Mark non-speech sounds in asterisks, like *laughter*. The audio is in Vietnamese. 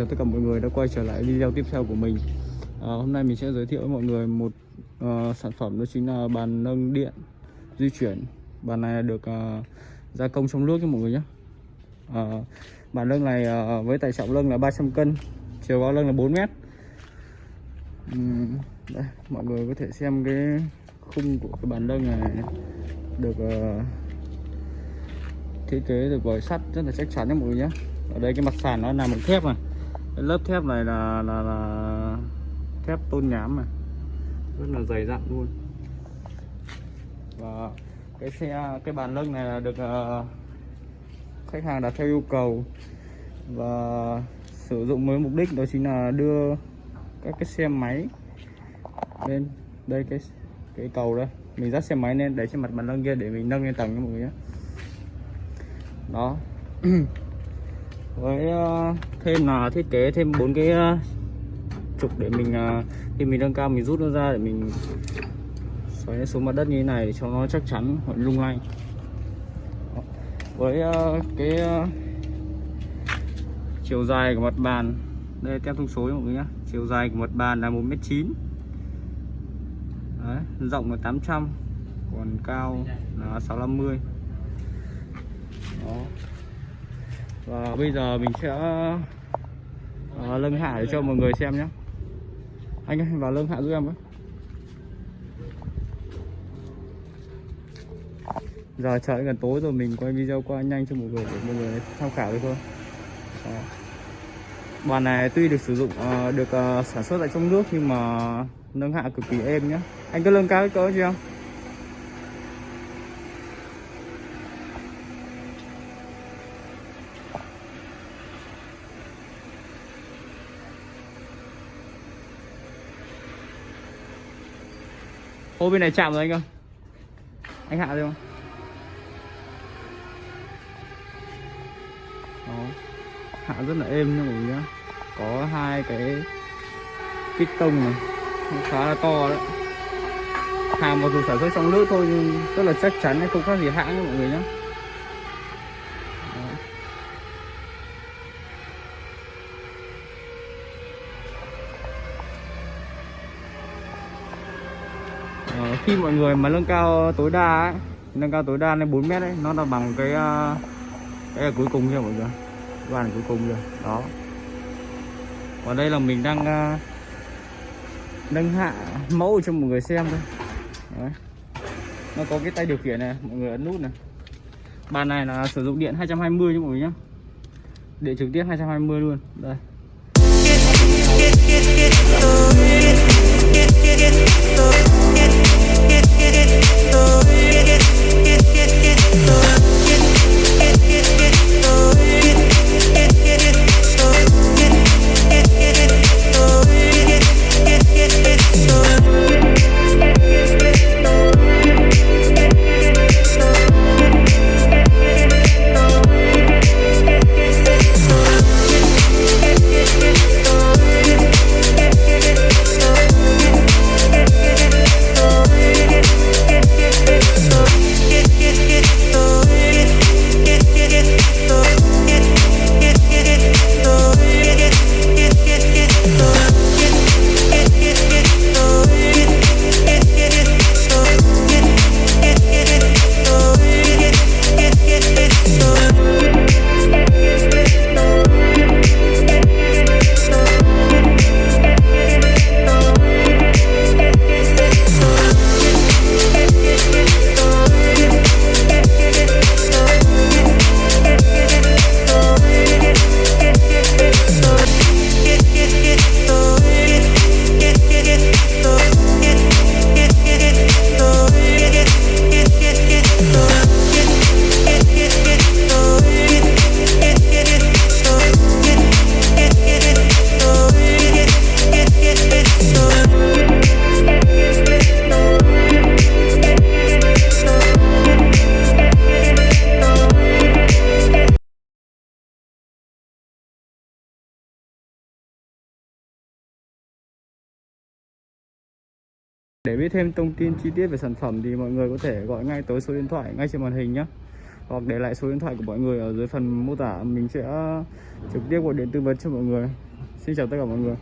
chào tất cả mọi người đã quay trở lại video tiếp theo của mình. À, Hôm nay mình sẽ giới thiệu với mọi người một uh, sản phẩm đó chính là bàn nâng điện di chuyển. Bàn này được uh, gia công trong nước cho mọi người nhé. Uh, Bàn nâng này uh, với tải trọng lưng là 300 cân Chiều cao lưng là 4 mét. Uhm, đây, Mọi người có thể xem cái khung của cái bàn nâng này được uh, thiết kế được vòi sắt rất là chắc chắn nha mọi người nhé. Ở đây cái mặt sàn nó làm bằng thép này cái lớp thép này là là, là thép tôn nhám này rất là dày dặn luôn. Và cái xe cái bàn lưng này là được uh, khách hàng đặt theo yêu cầu. Và sử dụng với mục đích đó chính là đưa các cái xe máy lên đây cái cái cầu đây. Mình dắt xe máy lên để trên mặt bàn lưng kia để mình nâng lên tầng cho mọi người nhé. Đó *clears throat* với ờ, thêm là thiết kế thêm bốn cái ờ, trục để mình ờ, khi mình nâng cao mình rút nó ra để mình xoáy xuống mặt đất như thế này để cho nó chắc chắn hoặc lung lay. Với cái chiều dài của mặt bàn đây tem thông số mọi người nhé. Chiều dài của mặt bàn là 1m9 Đấy, rộng là 800 còn cao là 650 đó và bây giờ mình sẽ ờ, à, lưng hạ để cho mọi người xem nhé. Anh ơi vào lưng hạ giúp em với. Giờ trời gần tối rồi mình quay video qua nhanh cho mọi người để mọi người tham khảo được thôi. Đó. bàn này tuy được sử dụng uh, được uh, sản xuất tại trong nước nhưng mà nâng hạ cực kỳ êm nhá anh có lưng cao cái cỡ chưa không? Ô, bên này chạm rồi anh ơi. Anh hạ được không? Đó. hạ rất là êm nha mọi người nhá có hai cái kích tông này. Khá là to đấy. Hàng mặc dù sản xuất trong nước thôi nhưng rất là chắc chắn, không khác gì hãng nha mọi người nhé Ờ, khi mọi người mà nâng cao tối đa ấy, nâng cao tối đa lên 4 mét ấy nó là bằng cái cái là cuối cùng kia mọi người đoàn cuối cùng rồi đó còn đây là mình đang nâng hạ mẫu cho mọi người xem thôi Đấy. nó có cái tay điều khiển này mọi người ấn nút này bàn này là sử dụng điện 220 cho mọi người nhé điện trực tiếp 220 luôn đây Để biết thêm thông tin chi tiết về sản phẩm thì mọi người có thể gọi ngay tới số điện thoại ngay trên màn hình nhé Hoặc để lại số điện thoại của mọi người ở dưới phần mô tả. Mình sẽ trực tiếp gọi điện tư vấn cho mọi người. Xin chào tất cả mọi người.